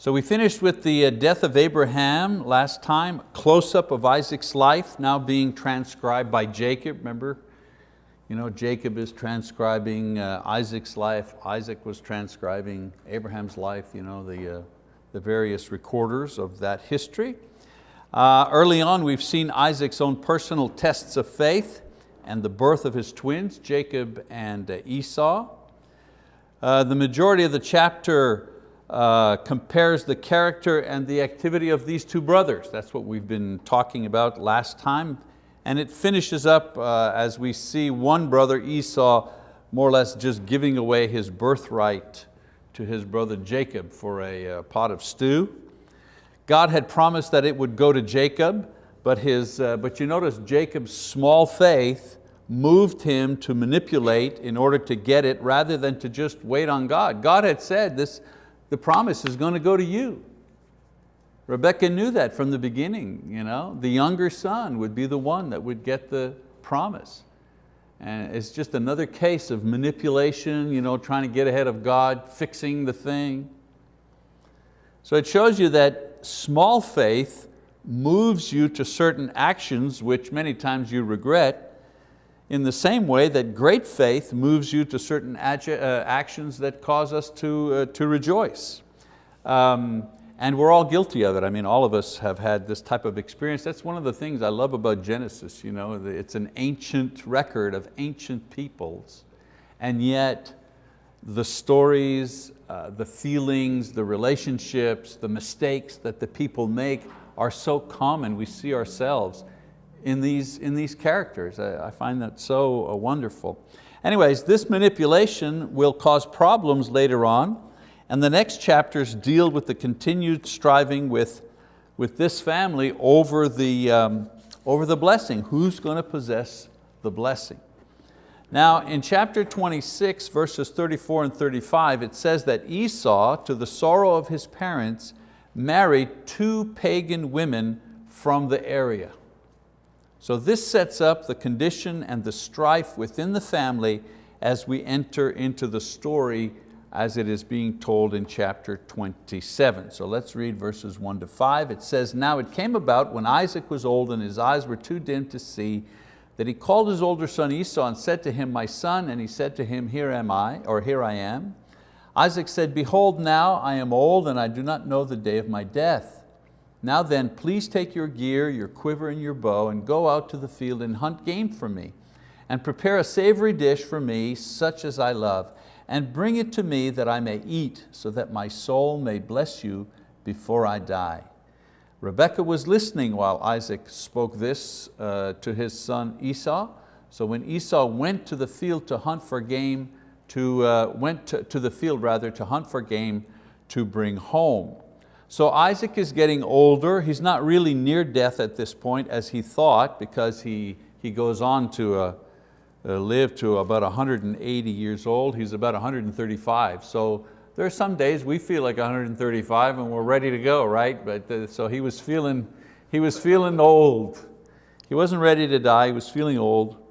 So we finished with the uh, death of Abraham last time, close-up of Isaac's life now being transcribed by Jacob, remember? You know, Jacob is transcribing uh, Isaac's life, Isaac was transcribing Abraham's life, you know, the, uh, the various recorders of that history. Uh, early on we've seen Isaac's own personal tests of faith and the birth of his twins, Jacob and uh, Esau. Uh, the majority of the chapter uh, compares the character and the activity of these two brothers. That's what we've been talking about last time. And it finishes up uh, as we see one brother, Esau, more or less just giving away his birthright to his brother Jacob for a uh, pot of stew. God had promised that it would go to Jacob, but, his, uh, but you notice Jacob's small faith moved him to manipulate in order to get it rather than to just wait on God. God had said this, the promise is going to go to you. Rebecca knew that from the beginning. You know? The younger son would be the one that would get the promise. And it's just another case of manipulation, you know, trying to get ahead of God, fixing the thing. So it shows you that small faith moves you to certain actions which many times you regret in the same way that great faith moves you to certain uh, actions that cause us to, uh, to rejoice. Um, and we're all guilty of it. I mean, all of us have had this type of experience. That's one of the things I love about Genesis. You know, it's an ancient record of ancient peoples, and yet the stories, uh, the feelings, the relationships, the mistakes that the people make are so common. We see ourselves in these, in these characters. I, I find that so uh, wonderful. Anyways, this manipulation will cause problems later on, and the next chapters deal with the continued striving with, with this family over the, um, over the blessing. Who's going to possess the blessing? Now in chapter 26, verses 34 and 35, it says that Esau, to the sorrow of his parents, married two pagan women from the area. So this sets up the condition and the strife within the family as we enter into the story as it is being told in chapter 27. So let's read verses one to five. It says, now it came about when Isaac was old and his eyes were too dim to see, that he called his older son Esau and said to him, my son, and he said to him, here am I, or here I am. Isaac said, behold now I am old and I do not know the day of my death. Now then, please take your gear, your quiver and your bow and go out to the field and hunt game for me and prepare a savory dish for me, such as I love, and bring it to me that I may eat so that my soul may bless you before I die. Rebekah was listening while Isaac spoke this uh, to his son Esau. So when Esau went to the field to hunt for game, to, uh, went to, to the field rather to hunt for game to bring home. So Isaac is getting older. He's not really near death at this point as he thought because he, he goes on to uh, uh, live to about 180 years old. He's about 135. So there are some days we feel like 135 and we're ready to go, right? But uh, so he was feeling, he was feeling old. He wasn't ready to die, he was feeling old.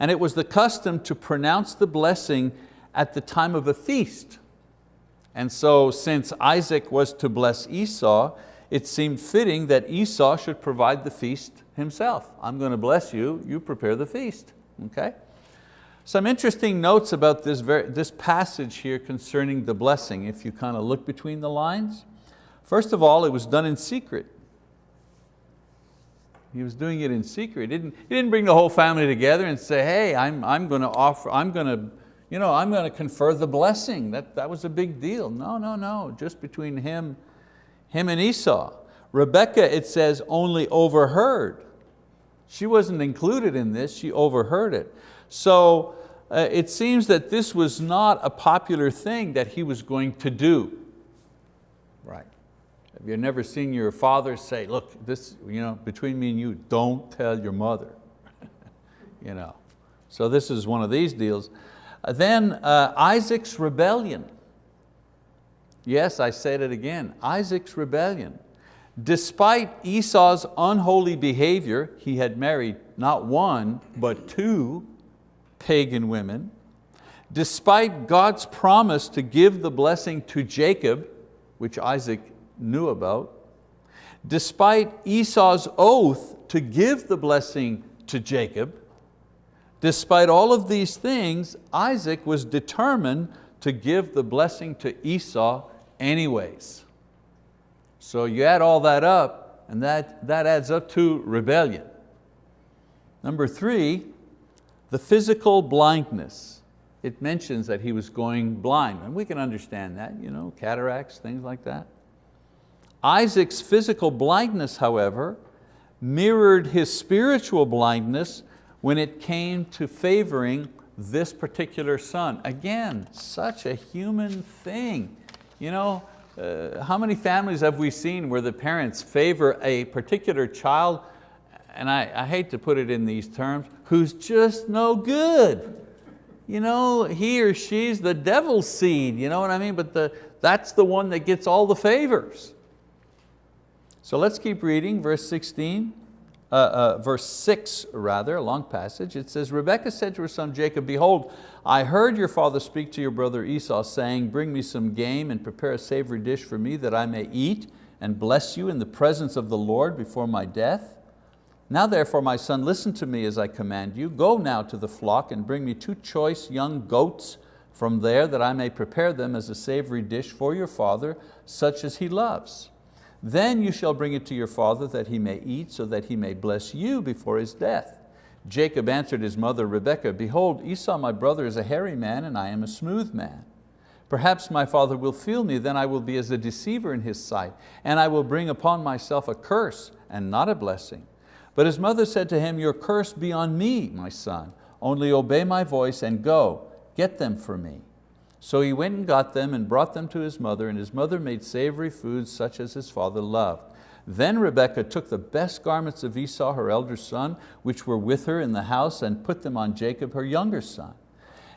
And it was the custom to pronounce the blessing at the time of a feast. And so since Isaac was to bless Esau, it seemed fitting that Esau should provide the feast himself. I'm going to bless you, you prepare the feast, okay? Some interesting notes about this, very, this passage here concerning the blessing, if you kind of look between the lines. First of all, it was done in secret. He was doing it in secret. He didn't, he didn't bring the whole family together and say, hey, I'm, I'm going to offer, I'm going to you know, I'm going to confer the blessing. That, that was a big deal. No, no, no, just between him, him and Esau. Rebecca, it says, only overheard. She wasn't included in this, she overheard it. So uh, it seems that this was not a popular thing that he was going to do. Right. Have you never seen your father say, look, this, you know, between me and you, don't tell your mother. you know. So this is one of these deals. Then uh, Isaac's rebellion. Yes, I said it again, Isaac's rebellion. Despite Esau's unholy behavior, he had married not one, but two pagan women. Despite God's promise to give the blessing to Jacob, which Isaac knew about. Despite Esau's oath to give the blessing to Jacob, despite all of these things, Isaac was determined to give the blessing to Esau anyways. So you add all that up and that, that adds up to rebellion. Number three, the physical blindness. It mentions that he was going blind, and we can understand that, you know, cataracts, things like that. Isaac's physical blindness, however, mirrored his spiritual blindness when it came to favoring this particular son. Again, such a human thing. You know, uh, how many families have we seen where the parents favor a particular child, and I, I hate to put it in these terms, who's just no good. You know, he or she's the devil's seed, you know what I mean? But the, that's the one that gets all the favors. So let's keep reading, verse 16, uh, uh, verse six rather, a long passage. It says, Rebekah said to her son Jacob, behold, I heard your father speak to your brother Esau saying, bring me some game and prepare a savory dish for me that I may eat and bless you in the presence of the Lord before my death. Now therefore, my son, listen to me as I command you. Go now to the flock and bring me two choice young goats from there that I may prepare them as a savory dish for your father, such as he loves. Then you shall bring it to your father that he may eat, so that he may bless you before his death. Jacob answered his mother Rebekah, Behold, Esau my brother is a hairy man, and I am a smooth man. Perhaps my father will feel me, then I will be as a deceiver in his sight, and I will bring upon myself a curse and not a blessing. But his mother said to him, Your curse be on me, my son. Only obey my voice and go, get them for me. So he went and got them and brought them to his mother, and his mother made savory foods such as his father loved. Then Rebekah took the best garments of Esau, her elder son, which were with her in the house, and put them on Jacob, her younger son.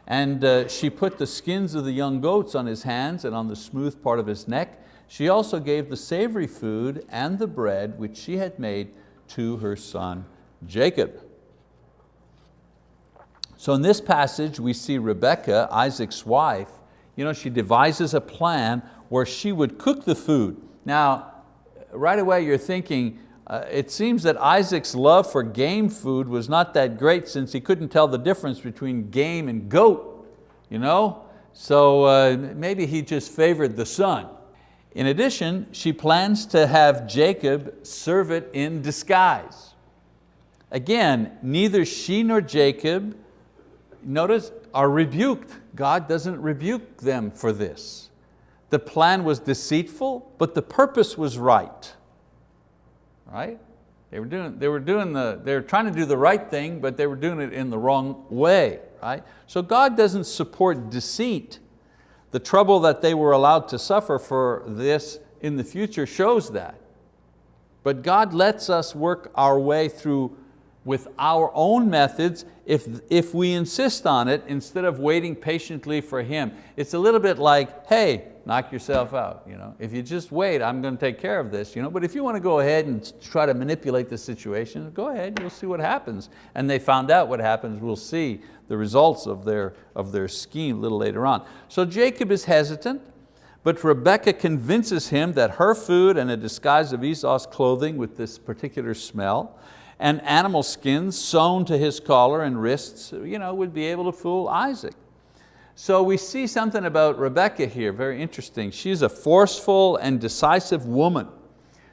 And uh, she put the skins of the young goats on his hands and on the smooth part of his neck. She also gave the savory food and the bread which she had made to her son Jacob. So in this passage we see Rebekah, Isaac's wife, you know, she devises a plan where she would cook the food. Now, right away you're thinking, uh, it seems that Isaac's love for game food was not that great since he couldn't tell the difference between game and goat. You know? So uh, maybe he just favored the son. In addition, she plans to have Jacob serve it in disguise. Again, neither she nor Jacob, notice, are rebuked. God doesn't rebuke them for this. The plan was deceitful, but the purpose was right. Right? They were doing, they were doing the, they were trying to do the right thing, but they were doing it in the wrong way. Right? So God doesn't support deceit. The trouble that they were allowed to suffer for this in the future shows that. But God lets us work our way through with our own methods if, if we insist on it instead of waiting patiently for Him. It's a little bit like, hey, knock yourself out. You know? If you just wait, I'm going to take care of this. You know? But if you want to go ahead and try to manipulate the situation, go ahead, you'll see what happens. And they found out what happens, we'll see the results of their, of their scheme a little later on. So Jacob is hesitant, but Rebekah convinces him that her food and a disguise of Esau's clothing with this particular smell and animal skins sewn to his collar and wrists you know, would be able to fool Isaac. So we see something about Rebekah here, very interesting. She's a forceful and decisive woman.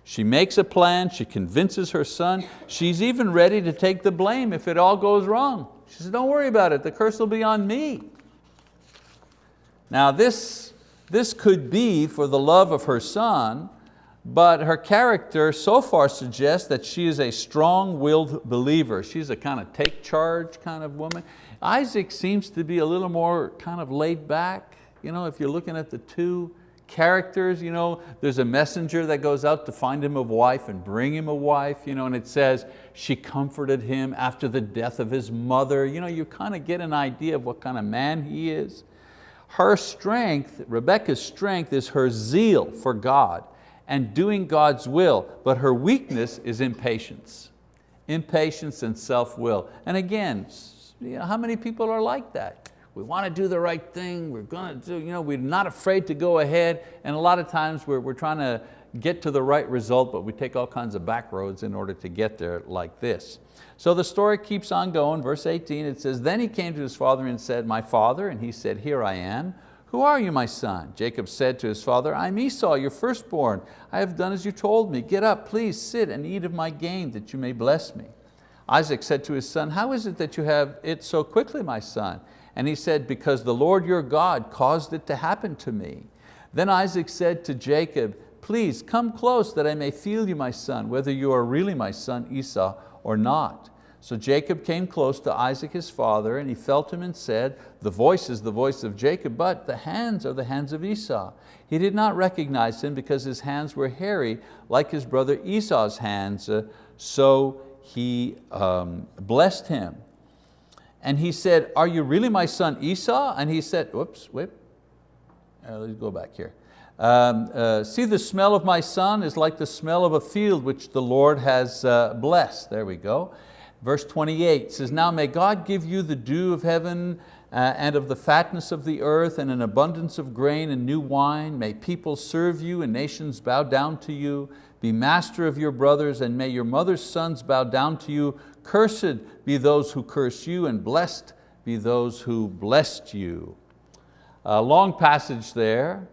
She makes a plan, she convinces her son, she's even ready to take the blame if it all goes wrong. She says, don't worry about it, the curse will be on me. Now this, this could be for the love of her son, but her character so far suggests that she is a strong-willed believer. She's a kind of take charge kind of woman. Isaac seems to be a little more kind of laid back. You know, if you're looking at the two characters, you know, there's a messenger that goes out to find him a wife and bring him a wife, you know, and it says she comforted him after the death of his mother. You, know, you kind of get an idea of what kind of man he is. Her strength, Rebecca's strength is her zeal for God and doing God's will, but her weakness is impatience. Impatience and self-will. And again, you know, how many people are like that? We want to do the right thing, we're going to do, you know, we're not afraid to go ahead, and a lot of times we're, we're trying to get to the right result, but we take all kinds of back roads in order to get there like this. So the story keeps on going, verse 18, it says, Then he came to his father and said, My father, and he said, Here I am. Who are you, my son? Jacob said to his father, I'm Esau, your firstborn. I have done as you told me. Get up, please sit and eat of my gain that you may bless me. Isaac said to his son, how is it that you have it so quickly, my son? And he said, because the Lord your God caused it to happen to me. Then Isaac said to Jacob, please come close that I may feel you, my son, whether you are really my son Esau or not. So Jacob came close to Isaac his father and he felt him and said, the voice is the voice of Jacob, but the hands are the hands of Esau. He did not recognize him because his hands were hairy like his brother Esau's hands, uh, so he um, blessed him. And he said, are you really my son Esau? And he said, whoops, wait, uh, let's go back here. Um, uh, see the smell of my son is like the smell of a field which the Lord has uh, blessed. There we go. Verse 28 says, now may God give you the dew of heaven uh, and of the fatness of the earth and an abundance of grain and new wine. May people serve you and nations bow down to you. Be master of your brothers and may your mother's sons bow down to you. Cursed be those who curse you and blessed be those who blessed you. A long passage there.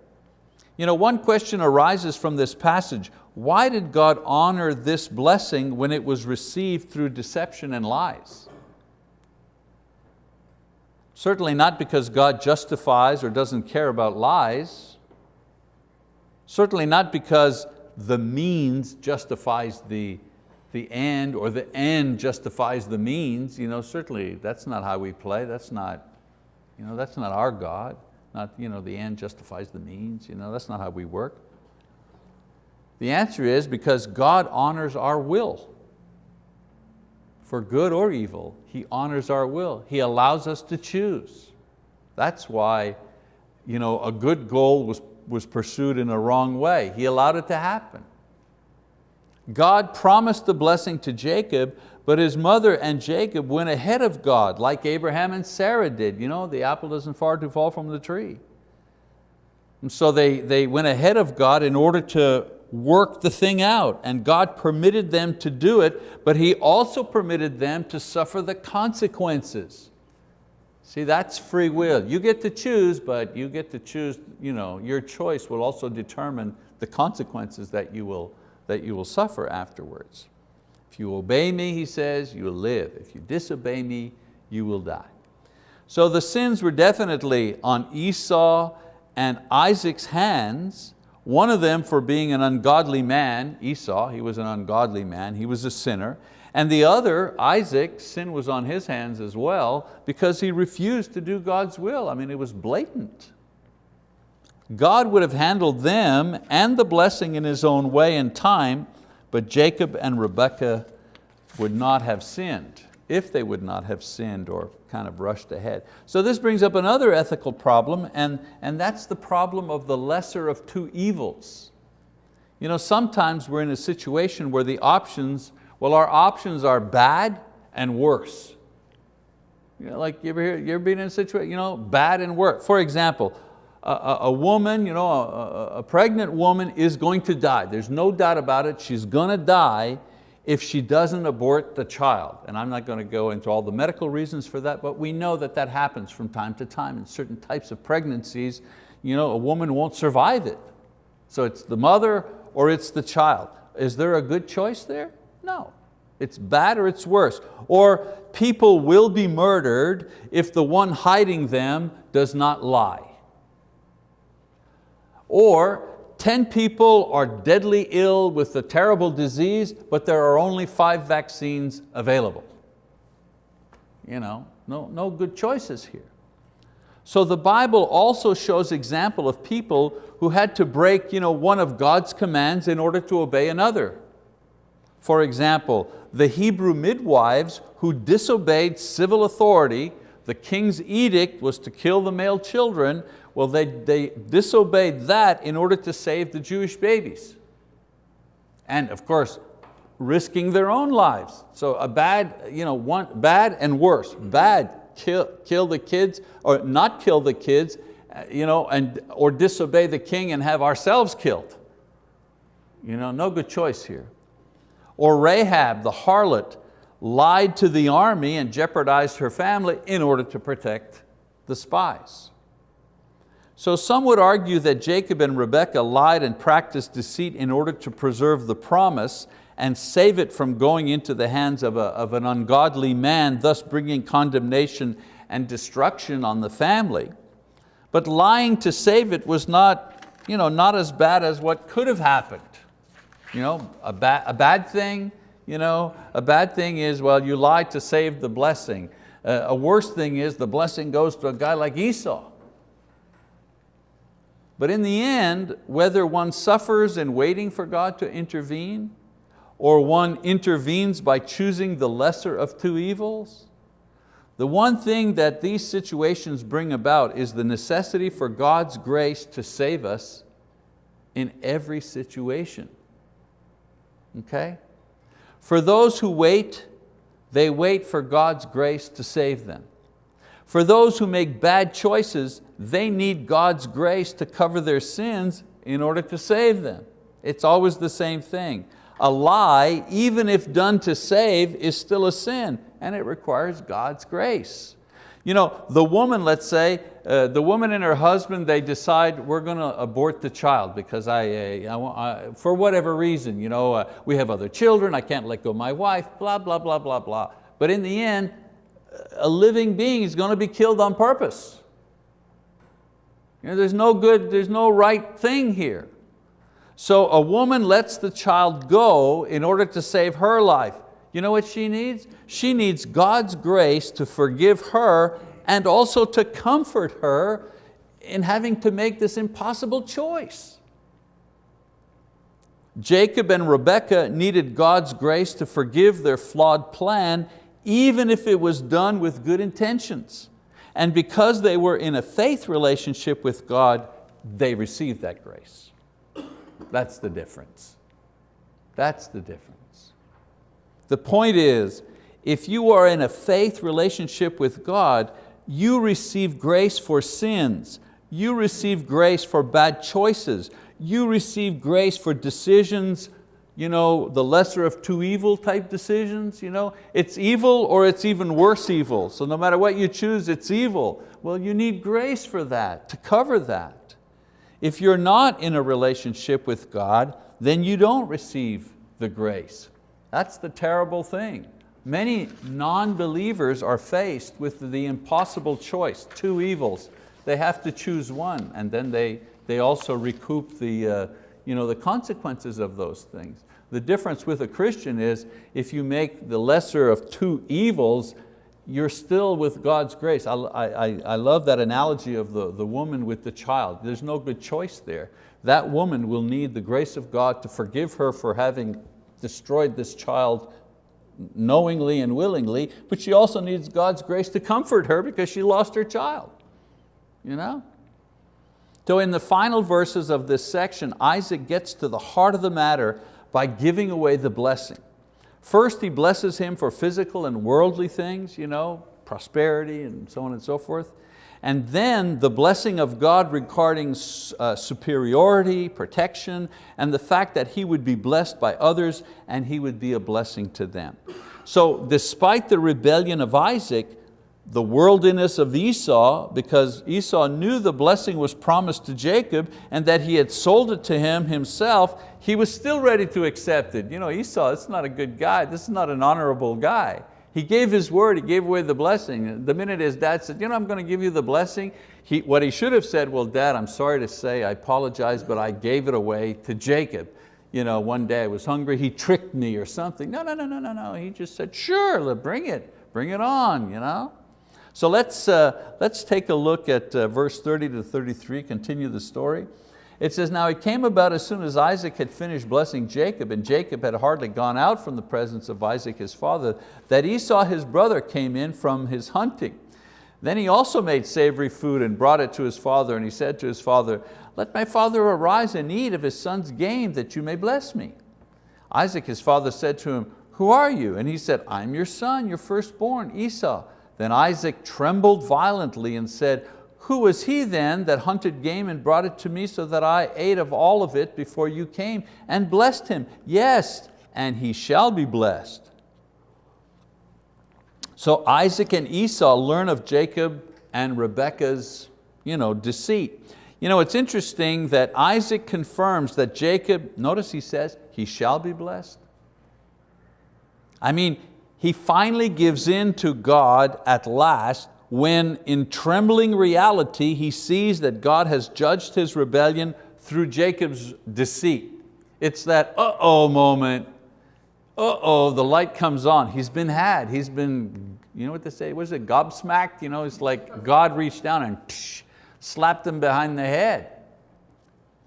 You know, one question arises from this passage. Why did God honor this blessing when it was received through deception and lies? Certainly not because God justifies or doesn't care about lies. Certainly not because the means justifies the, the end or the end justifies the means. You know, certainly that's not how we play. That's not, you know, that's not our God. Not you know, the end justifies the means. You know, that's not how we work. The answer is because God honors our will. For good or evil, He honors our will. He allows us to choose. That's why you know, a good goal was was pursued in a wrong way. He allowed it to happen. God promised the blessing to Jacob, but his mother and Jacob went ahead of God like Abraham and Sarah did. You know, the apple doesn't far to fall from the tree. And so they, they went ahead of God in order to work the thing out and God permitted them to do it, but He also permitted them to suffer the consequences. See, that's free will. You get to choose, but you get to choose, you know, your choice will also determine the consequences that you will, that you will suffer afterwards. If you obey me, he says, you will live. If you disobey me, you will die. So the sins were definitely on Esau and Isaac's hands, one of them for being an ungodly man, Esau, he was an ungodly man, he was a sinner, and the other, Isaac, sin was on his hands as well because he refused to do God's will. I mean, it was blatant. God would have handled them and the blessing in His own way and time, but Jacob and Rebekah would not have sinned, if they would not have sinned or kind of rushed ahead. So this brings up another ethical problem, and, and that's the problem of the lesser of two evils. You know, sometimes we're in a situation where the options well, our options are bad and worse. You know, like you ever, hear, you ever been in a situation, you know, bad and worse. For example, a, a woman, you know, a, a pregnant woman is going to die. There's no doubt about it. She's going to die if she doesn't abort the child. And I'm not going to go into all the medical reasons for that, but we know that that happens from time to time in certain types of pregnancies. You know, a woman won't survive it. So it's the mother or it's the child. Is there a good choice there? No, it's bad or it's worse. Or people will be murdered if the one hiding them does not lie. Or 10 people are deadly ill with a terrible disease, but there are only five vaccines available. You know, no, no good choices here. So the Bible also shows example of people who had to break you know, one of God's commands in order to obey another. For example, the Hebrew midwives who disobeyed civil authority, the king's edict was to kill the male children, well they, they disobeyed that in order to save the Jewish babies. And of course, risking their own lives. So a bad, you know, one, bad and worse. Bad, kill, kill the kids, or not kill the kids, uh, you know, and, or disobey the king and have ourselves killed You know, no good choice here. Or Rahab, the harlot, lied to the army and jeopardized her family in order to protect the spies. So some would argue that Jacob and Rebekah lied and practiced deceit in order to preserve the promise and save it from going into the hands of, a, of an ungodly man, thus bringing condemnation and destruction on the family. But lying to save it was not, you know, not as bad as what could have happened. You know, a, ba a bad thing, you know, a bad thing is, well, you lied to save the blessing. Uh, a worse thing is the blessing goes to a guy like Esau. But in the end, whether one suffers in waiting for God to intervene, or one intervenes by choosing the lesser of two evils, the one thing that these situations bring about is the necessity for God's grace to save us in every situation. Okay? For those who wait, they wait for God's grace to save them. For those who make bad choices, they need God's grace to cover their sins in order to save them. It's always the same thing. A lie, even if done to save, is still a sin and it requires God's grace. You know, the woman, let's say, uh, the woman and her husband, they decide we're going to abort the child because I, uh, I, I, for whatever reason, you know, uh, we have other children, I can't let go of my wife, blah, blah, blah, blah, blah. But in the end, a living being is going to be killed on purpose. You know, there's no good, there's no right thing here. So a woman lets the child go in order to save her life. You know what she needs? She needs God's grace to forgive her and also to comfort her in having to make this impossible choice. Jacob and Rebekah needed God's grace to forgive their flawed plan even if it was done with good intentions. And because they were in a faith relationship with God, they received that grace. That's the difference. That's the difference. The point is, if you are in a faith relationship with God, you receive grace for sins, you receive grace for bad choices, you receive grace for decisions you know, the lesser of two evil type decisions. You know? It's evil or it's even worse evil. So no matter what you choose, it's evil. Well, you need grace for that, to cover that. If you're not in a relationship with God, then you don't receive the grace. That's the terrible thing. Many non-believers are faced with the impossible choice, two evils. They have to choose one and then they, they also recoup the, uh, you know, the consequences of those things. The difference with a Christian is if you make the lesser of two evils, you're still with God's grace. I, I, I love that analogy of the, the woman with the child. There's no good choice there. That woman will need the grace of God to forgive her for having destroyed this child knowingly and willingly, but she also needs God's grace to comfort her because she lost her child. You know? So in the final verses of this section, Isaac gets to the heart of the matter by giving away the blessing. First he blesses him for physical and worldly things, you know, prosperity and so on and so forth. And then the blessing of God regarding uh, superiority, protection, and the fact that he would be blessed by others and he would be a blessing to them. So despite the rebellion of Isaac, the worldliness of Esau because Esau knew the blessing was promised to Jacob and that he had sold it to him himself, he was still ready to accept it. You know, Esau, is not a good guy, this is not an honorable guy. He gave his word, he gave away the blessing. The minute his dad said, you know, I'm going to give you the blessing, he, what he should have said, well, dad, I'm sorry to say, I apologize, but I gave it away to Jacob. You know, one day I was hungry, he tricked me or something. No, no, no, no, no, no. He just said, sure, bring it, bring it on. You know? So let's, uh, let's take a look at uh, verse 30 to 33, continue the story. It says, now it came about as soon as Isaac had finished blessing Jacob, and Jacob had hardly gone out from the presence of Isaac his father, that Esau his brother came in from his hunting. Then he also made savory food and brought it to his father, and he said to his father, let my father arise and eat of his son's game, that you may bless me. Isaac his father said to him, who are you? And he said, I'm your son, your firstborn, Esau. Then Isaac trembled violently and said, Who was he then that hunted game and brought it to me so that I ate of all of it before you came and blessed him? Yes, and he shall be blessed. So Isaac and Esau learn of Jacob and Rebekah's you know, deceit. You know, it's interesting that Isaac confirms that Jacob, notice he says, he shall be blessed. I mean, he finally gives in to God at last when in trembling reality he sees that God has judged his rebellion through Jacob's deceit. It's that uh-oh moment, uh-oh, the light comes on. He's been had, he's been, you know what they say, what is it, gobsmacked? You know, it's like God reached down and psh, slapped him behind the head.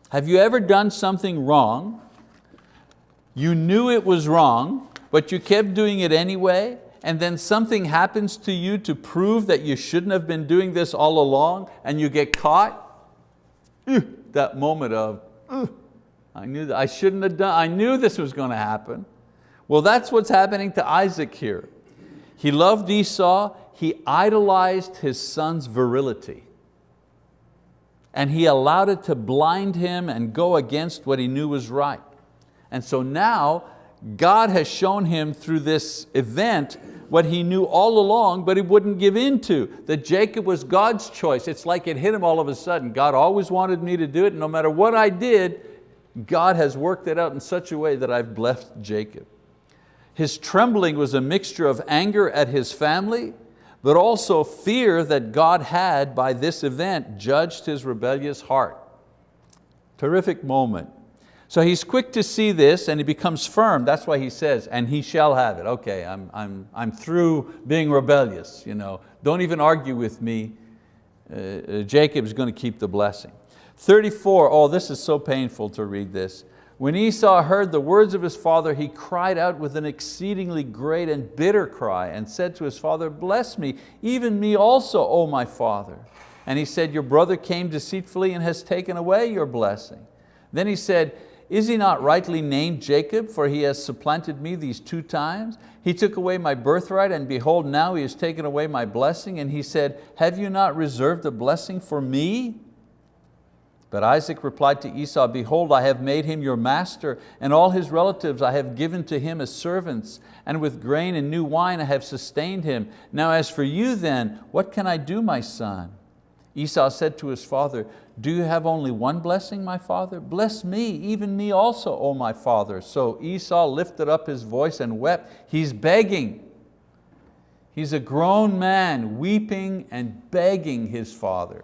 Have you ever done something wrong? You knew it was wrong, but you kept doing it anyway, and then something happens to you to prove that you shouldn't have been doing this all along and you get caught, eh, that moment of, eh, I knew that I shouldn't have done, I knew this was going to happen. Well, that's what's happening to Isaac here. He loved Esau, he idolized his son's virility. And he allowed it to blind him and go against what he knew was right. And so now God has shown him through this event what he knew all along, but he wouldn't give in to, that Jacob was God's choice. It's like it hit him all of a sudden. God always wanted me to do it, no matter what I did, God has worked it out in such a way that I've blessed Jacob. His trembling was a mixture of anger at his family, but also fear that God had, by this event, judged his rebellious heart. Terrific moment. So he's quick to see this and he becomes firm. That's why he says, and he shall have it. Okay, I'm, I'm, I'm through being rebellious. You know, don't even argue with me. Uh, uh, Jacob's going to keep the blessing. 34, oh this is so painful to read this. When Esau heard the words of his father, he cried out with an exceedingly great and bitter cry and said to his father, bless me, even me also, O my father. And he said, your brother came deceitfully and has taken away your blessing. Then he said, is he not rightly named Jacob, for he has supplanted me these two times? He took away my birthright, and behold, now he has taken away my blessing. And he said, have you not reserved a blessing for me? But Isaac replied to Esau, behold, I have made him your master, and all his relatives I have given to him as servants, and with grain and new wine I have sustained him. Now as for you then, what can I do, my son? Esau said to his father, do you have only one blessing, my father? Bless me, even me also, O my father. So Esau lifted up his voice and wept. He's begging. He's a grown man weeping and begging his father.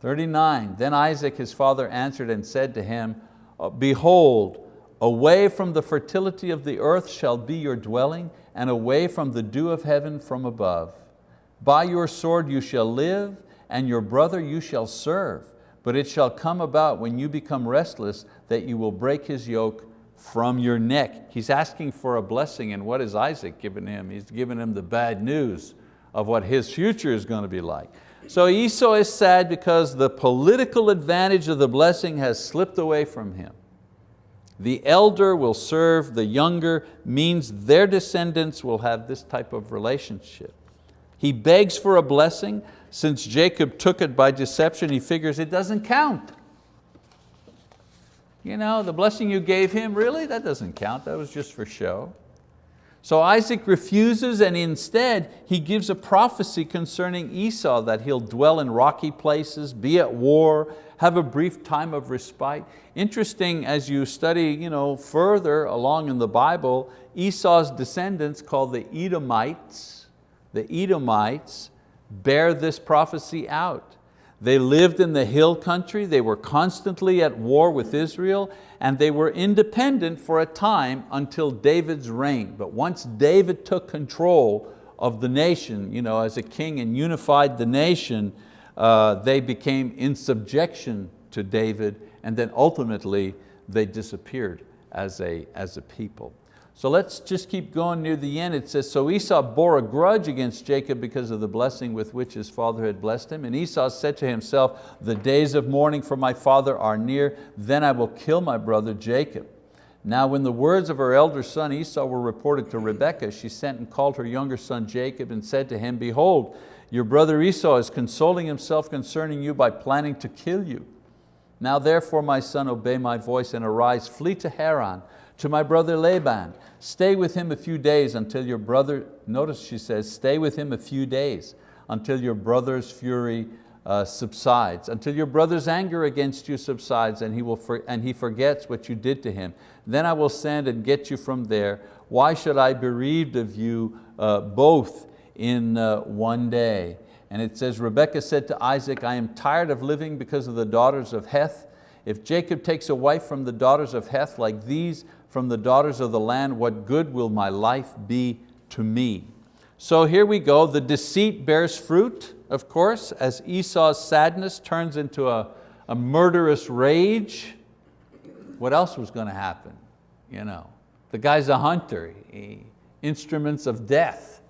39, then Isaac his father answered and said to him, uh, Behold, away from the fertility of the earth shall be your dwelling, and away from the dew of heaven from above. By your sword you shall live, and your brother you shall serve. But it shall come about when you become restless that you will break his yoke from your neck. He's asking for a blessing and what is Isaac giving him? He's giving him the bad news of what his future is going to be like. So Esau is sad because the political advantage of the blessing has slipped away from him. The elder will serve the younger means their descendants will have this type of relationship. He begs for a blessing. Since Jacob took it by deception, he figures it doesn't count. You know, the blessing you gave him, really? That doesn't count, that was just for show. So Isaac refuses and instead he gives a prophecy concerning Esau that he'll dwell in rocky places, be at war, have a brief time of respite. Interesting as you study you know, further along in the Bible, Esau's descendants called the Edomites, the Edomites bear this prophecy out. They lived in the hill country, they were constantly at war with Israel, and they were independent for a time until David's reign. But once David took control of the nation you know, as a king and unified the nation, uh, they became in subjection to David, and then ultimately they disappeared as a, as a people. So let's just keep going near the end. It says, so Esau bore a grudge against Jacob because of the blessing with which his father had blessed him. And Esau said to himself, the days of mourning for my father are near, then I will kill my brother Jacob. Now when the words of her elder son Esau were reported to Rebekah, she sent and called her younger son Jacob and said to him, behold, Your brother Esau is consoling himself concerning you by planning to kill you. Now therefore, my son, obey my voice and arise, flee to Haran, to my brother Laban. Stay with him a few days until your brother, notice she says, stay with him a few days until your brother's fury uh, subsides, until your brother's anger against you subsides and he, will for, and he forgets what you did to him. Then I will send and get you from there. Why should I bereaved of you uh, both in uh, one day? And it says, Rebekah said to Isaac, I am tired of living because of the daughters of Heth. If Jacob takes a wife from the daughters of Heth like these from the daughters of the land, what good will my life be to me? So here we go, the deceit bears fruit, of course, as Esau's sadness turns into a, a murderous rage. What else was going to happen? You know, the guy's a hunter, he, instruments of death.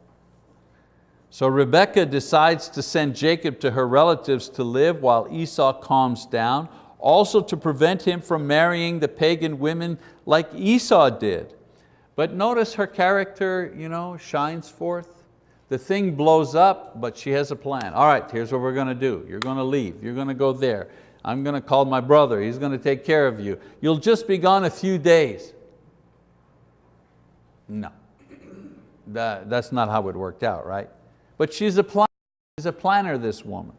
So Rebekah decides to send Jacob to her relatives to live while Esau calms down, also to prevent him from marrying the pagan women like Esau did. But notice her character you know, shines forth. The thing blows up, but she has a plan. All right, here's what we're going to do. You're going to leave, you're going to go there. I'm going to call my brother, he's going to take care of you. You'll just be gone a few days. No, that, that's not how it worked out, right? But she's a, planner, she's a planner, this woman.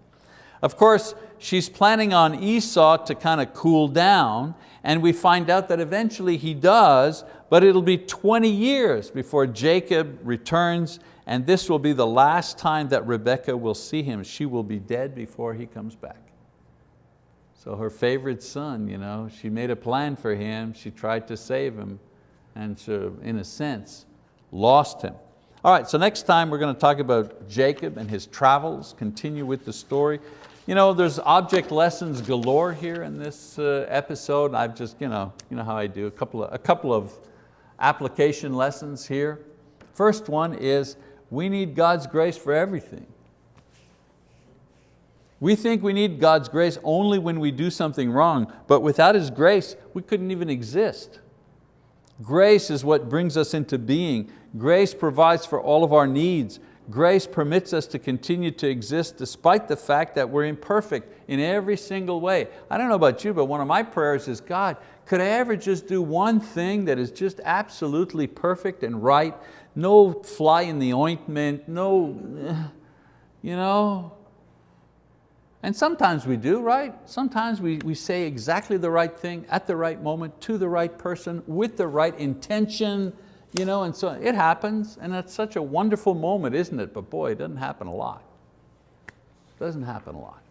Of course, she's planning on Esau to kind of cool down and we find out that eventually he does, but it'll be 20 years before Jacob returns and this will be the last time that Rebekah will see him. She will be dead before he comes back. So her favorite son, you know, she made a plan for him, she tried to save him, and so in a sense, lost him. All right, so next time we're going to talk about Jacob and his travels, continue with the story. You know, there's object lessons galore here in this uh, episode. I've just, you know, you know how I do, a couple of, a couple of application lessons here. First one is we need God's grace for everything. We think we need God's grace only when we do something wrong, but without His grace, we couldn't even exist. Grace is what brings us into being. Grace provides for all of our needs. Grace permits us to continue to exist despite the fact that we're imperfect in every single way. I don't know about you, but one of my prayers is, God, could I ever just do one thing that is just absolutely perfect and right? No fly in the ointment, no, you know, and sometimes we do, right? Sometimes we, we say exactly the right thing at the right moment to the right person with the right intention, you know, and so it happens and it's such a wonderful moment, isn't it? But boy, it doesn't happen a lot. It doesn't happen a lot.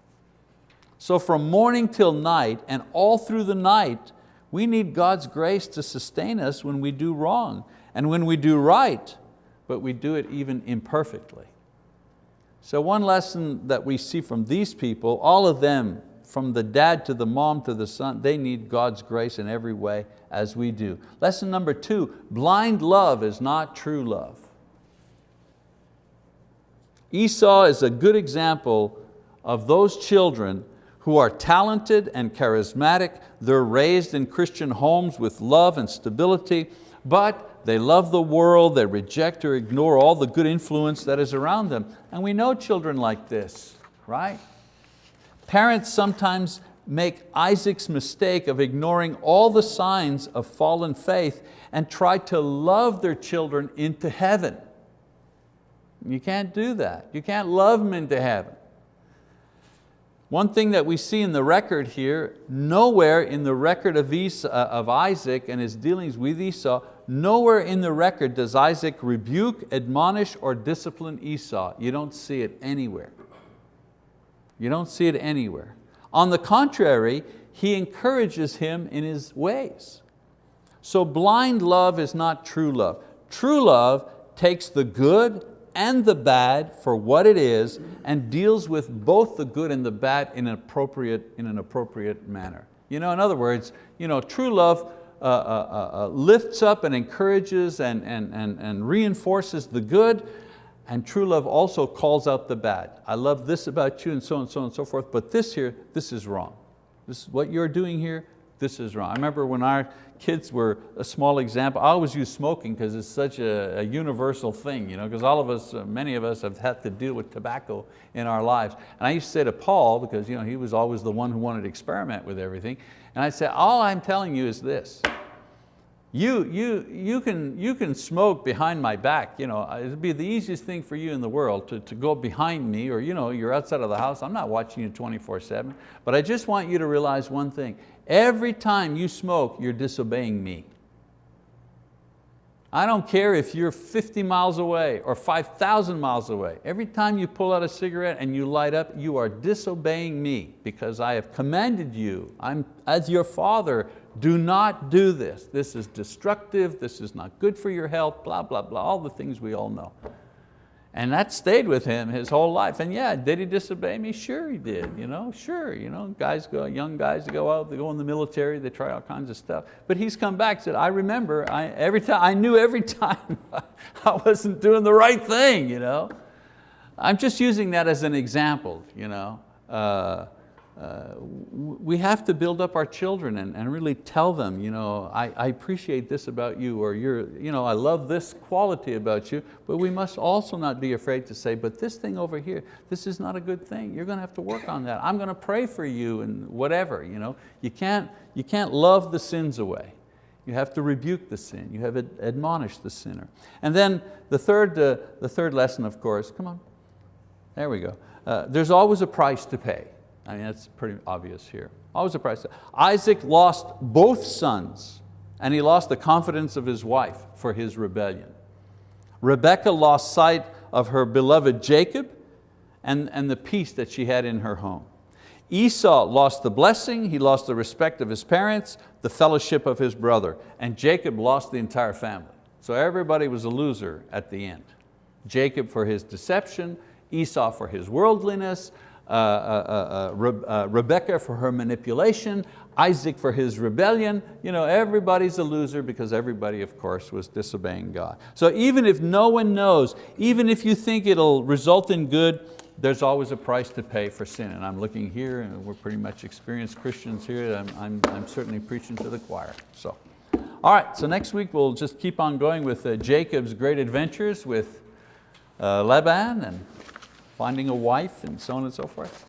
So from morning till night and all through the night, we need God's grace to sustain us when we do wrong and when we do right, but we do it even imperfectly. So one lesson that we see from these people, all of them, from the dad to the mom to the son, they need God's grace in every way as we do. Lesson number two, blind love is not true love. Esau is a good example of those children who are talented and charismatic. They're raised in Christian homes with love and stability, but they love the world, they reject or ignore all the good influence that is around them. And we know children like this, right? Parents sometimes make Isaac's mistake of ignoring all the signs of fallen faith and try to love their children into heaven. You can't do that. You can't love them into heaven. One thing that we see in the record here, nowhere in the record of, Esau, uh, of Isaac and his dealings with Esau, nowhere in the record does Isaac rebuke, admonish, or discipline Esau. You don't see it anywhere. You don't see it anywhere. On the contrary, he encourages him in his ways. So blind love is not true love. True love takes the good and the bad for what it is and deals with both the good and the bad in an appropriate, in an appropriate manner. You know, in other words, you know, true love uh, uh, uh, uh, lifts up and encourages and, and, and, and reinforces the good, and true love also calls out the bad. I love this about you and so and so and so forth, but this here, this is wrong. This is what you're doing here, this is wrong. I remember when our kids were a small example, I always use smoking because it's such a, a universal thing, you know, because all of us, uh, many of us have had to deal with tobacco in our lives. And I used to say to Paul, because you know, he was always the one who wanted to experiment with everything, and I said, all I'm telling you is this, you, you, you, can, you can smoke behind my back. You know, uh, it'd be the easiest thing for you in the world to, to go behind me or you know, you're outside of the house. I'm not watching you 24 seven, but I just want you to realize one thing. Every time you smoke, you're disobeying me. I don't care if you're 50 miles away or 5,000 miles away. Every time you pull out a cigarette and you light up, you are disobeying me because I have commanded you, I'm, as your father, do not do this. This is destructive, this is not good for your health, blah, blah, blah, all the things we all know. And that stayed with him his whole life. And yeah, did he disobey me? Sure he did, you know, sure. You know, guys go, young guys go out, they go in the military, they try all kinds of stuff. But he's come back and said, I remember, I, every time, I knew every time I wasn't doing the right thing. You know? I'm just using that as an example. You know? Uh, uh, we have to build up our children and, and really tell them, you know, I, I appreciate this about you, or you're, you know, I love this quality about you, but we must also not be afraid to say, but this thing over here, this is not a good thing. You're going to have to work on that. I'm going to pray for you and whatever. You, know? you, can't, you can't love the sins away. You have to rebuke the sin. You have to admonish the sinner. And then the third, uh, the third lesson, of course, come on, there we go. Uh, there's always a price to pay. I mean, that's pretty obvious here. Always a price. Isaac lost both sons and he lost the confidence of his wife for his rebellion. Rebekah lost sight of her beloved Jacob and, and the peace that she had in her home. Esau lost the blessing, he lost the respect of his parents, the fellowship of his brother, and Jacob lost the entire family. So everybody was a loser at the end. Jacob for his deception, Esau for his worldliness, uh, uh, uh, Rebecca for her manipulation, Isaac for his rebellion. You know, everybody's a loser because everybody, of course, was disobeying God. So even if no one knows, even if you think it'll result in good, there's always a price to pay for sin. And I'm looking here, and we're pretty much experienced Christians here. I'm, I'm, I'm certainly preaching to the choir. So, all right, so next week we'll just keep on going with uh, Jacob's great adventures with uh, Laban and finding a wife and so on and so forth.